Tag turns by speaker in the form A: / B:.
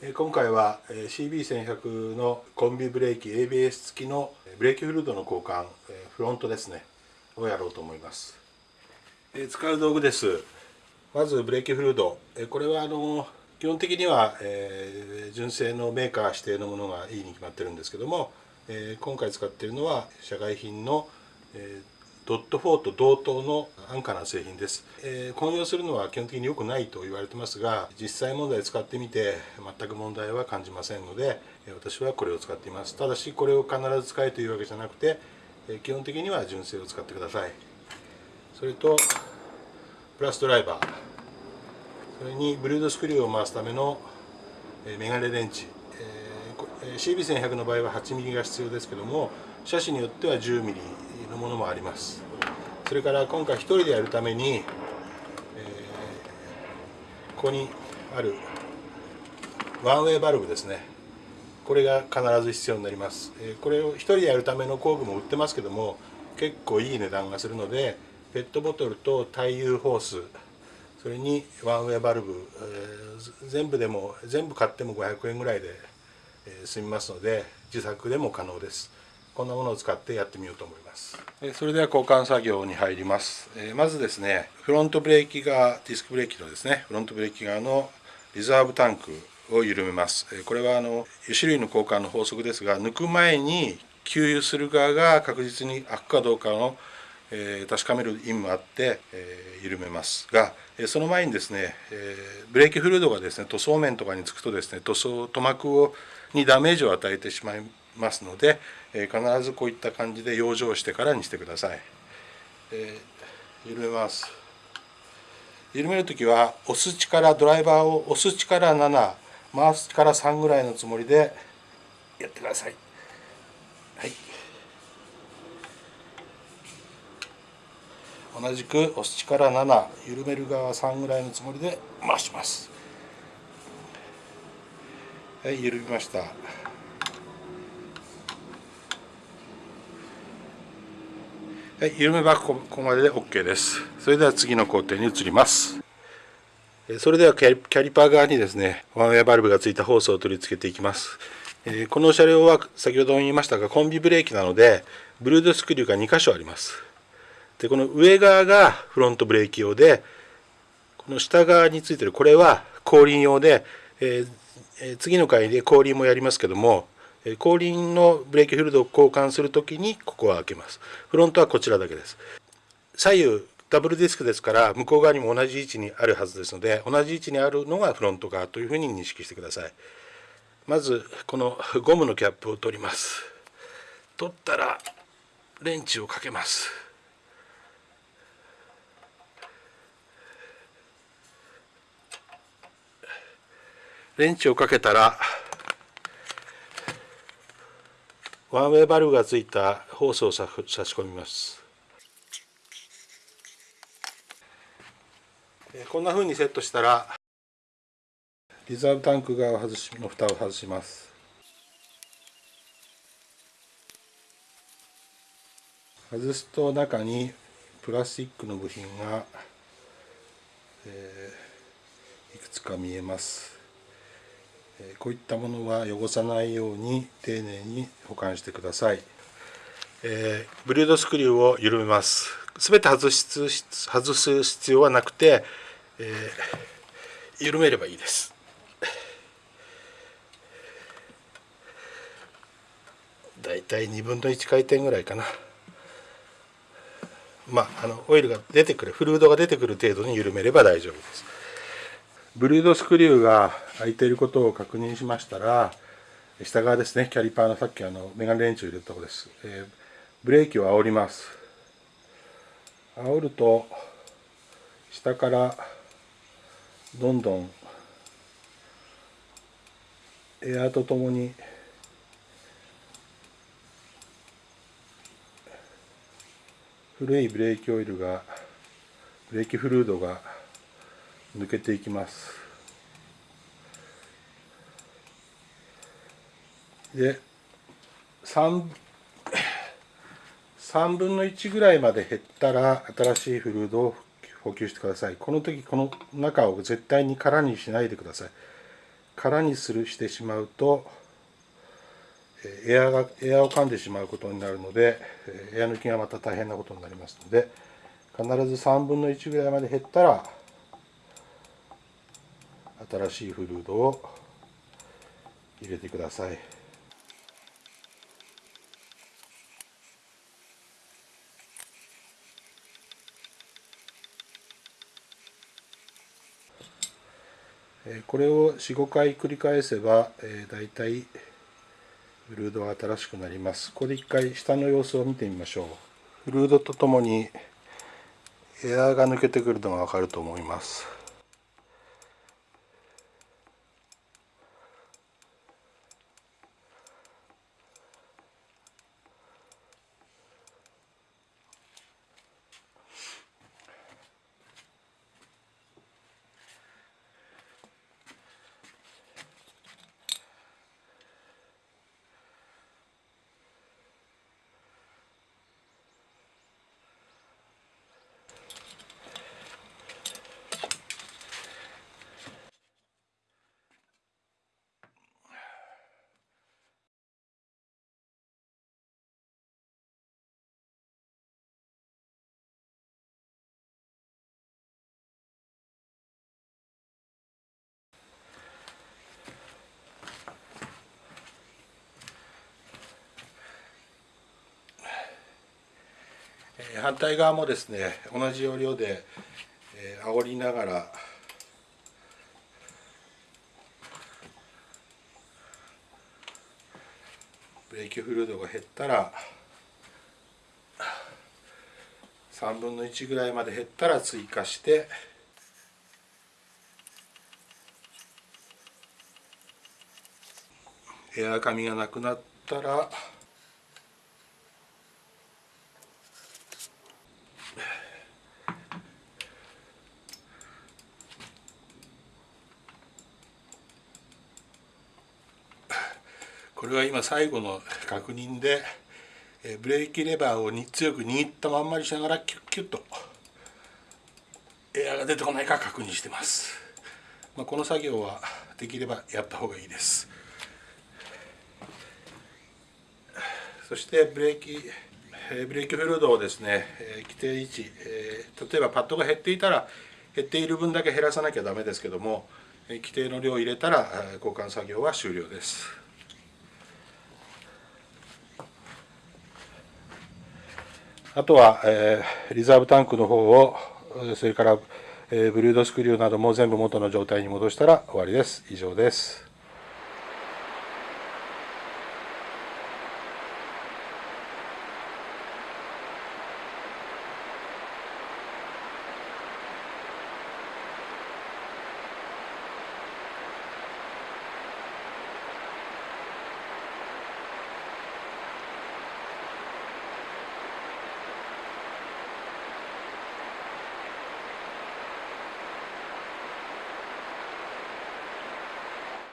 A: 今回は CB1100 のコンビブレーキ ABS 付きのブレーキフルードの交換フロントですねをやろうと思います。使う道具です。まずブレーキフルード。これはあの基本的には、え、純正のメーカー指定のものがいいに決まってるんですけども、え、今回使っているのは社外品の、ドット4と同等の安価な製品です、えー、混用するのは基本的に良くないと言われてますが実際問題使ってみて全く問題は感じませんので私はこれを使っています。ただしこれを必ず使えというわけじゃなくて基本的には純正を使ってください。それとプラスドライバー。それにブルードスクリューを回すためのメガネ電池 CB1100 の場合は 8mm が必要ですけども車種によっては 10mm のものもあります。それから今回1人でやるために、えー、ここにあるワンウェイバルブですね。これが必ず必要になります、えー、これを1人でやるための工具も売ってますけども結構いい値段がするのでペットボトルと対油ホースそれにワンウェイバルブ、えー、全部でも全部買っても500円ぐらいで、え、済みますので自作でも可能です。こんなものを使ってやってみようと思います。それでは交換作業に入ります。まずですねフロントブレーキ側ディスクブレーキのですねフロントブレーキ側のリザーブタンクを緩めます。これはあの油種類の交換の法則ですが抜く前に給油する側が確実に開くかどうかの、えー、確かめる意味もあって、えー、緩めますがえその前にですね、えー、ブレーキフルードがですね塗装面とかにつくとですね塗装塗膜をにダメージを与えてしまいますので、えー、必ずこういった感じで養生してからにしてください、えー、緩めます。緩める時は押す力ドライバーを押す力7回す力3ぐらいのつもりでやってください。はい。同じく押す力7緩める側3ぐらいのつもりで回します。はい緩みました。はい、緩めばここまでで OK です。それでは次の工程に移ります。それではキャリパー側にですね、ワンウェアバルブがついたホースを取り付けていきます。この車両は先ほども言いましたが、コンビブレーキなので、ブルードスクリューが2箇所あります。で、この上側がフロントブレーキ用で、この下側についてるこれは後輪用で、えー、次の回で後輪もやりますけども、後輪のブレーキフルードを交換するときにここは開けます。フロントはこちらだけです。左右ダブルディスクですから向こう側にも同じ位置にあるはずですので同じ位置にあるのがフロント側というふうに認識してください。まずこのゴムのキャップを取ります。取ったらレンチをかけます。レンチをかけたらワンウェイバルブがついたホースを差し込みます。こんなふうにセットしたらリザーブタンク側外しの蓋を外します。外すと中にプラスチックの部品が、えー、いくつか見えます。こういったものは汚さないように丁寧に保管してください、えー、ブリードスクリューを緩めます。全て外す外す必要はなくて、えー、緩めればいいです。だいたい2分の1回転ぐらいかな。まああのオイルが出てくるフルードが出てくる程度に緩めれば大丈夫です。ブルードスクリューが開いていることを確認しましたら下側ですねキャリパーのさっきあのメガネレンチを入れたところです、えー、ブレーキを煽ります。煽ると下からどんどんエアーとともに古いブレーキオイルがブレーキフルードが抜けていきます。で 3, 3 分の1ぐらいまで減ったら新しいフルードを補給してください。この時この中を絶対に空にしないでください。空にするしてしまうとエアがエアを噛んでしまうことになるのでエア抜きがまた大変なことになりますので必ず3分の1ぐらいまで減ったら新しいフルードを入れてください。これを45回繰り返せば、えー、大体フルードは新しくなります。ここで一回下の様子を見てみましょう。フルードとともにエアーが抜けてくるのがわかると思います。反対側もですね同じ要領で、えー、煽りながらブレーキフルードが減ったら3分の1ぐらいまで減ったら追加してエア紙がなくなったらこれは今最後の確認でブレーキレバーを強く握ったまんまにしながらキュッキュッとエアが出てこないか確認してます、まあ、この作業はできればやった方がいいです。そしてブレーキブレーキフルードをですね規定位置例えばパッドが減っていたら減っている分だけ減らさなきゃダメですけども規定の量を入れたら交換作業は終了です。あとは、えー、リザーブタンクの方をそれから、えー、ブルードスクリューなども全部元の状態に戻したら終わりです。以上です。